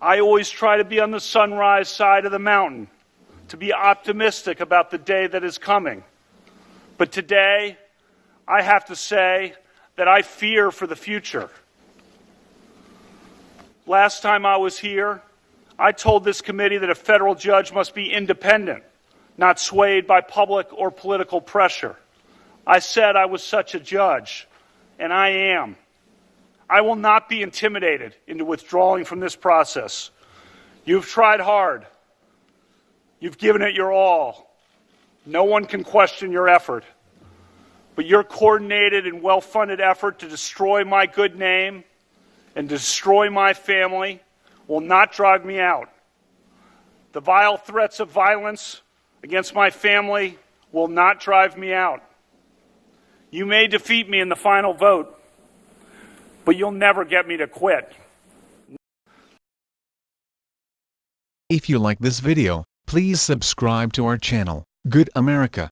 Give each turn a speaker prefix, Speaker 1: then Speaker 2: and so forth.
Speaker 1: I always try to be on the sunrise side of the mountain, to be optimistic about the day that is coming. But today, I have to say that I fear for the future. Last time I was here, I told this committee that a federal judge must be independent, not swayed by public or political pressure. I said I was such a judge, and I am. I will not be intimidated into withdrawing from this process. You've tried hard. You've given it your all. No one can question your effort. But your coordinated and well funded effort to destroy my good name and destroy my family will not drive me out. The vile threats of violence against my family will not drive me out. You may defeat me in the final vote, but you'll never get me to quit.
Speaker 2: If you like this video, please subscribe to our channel, Good America.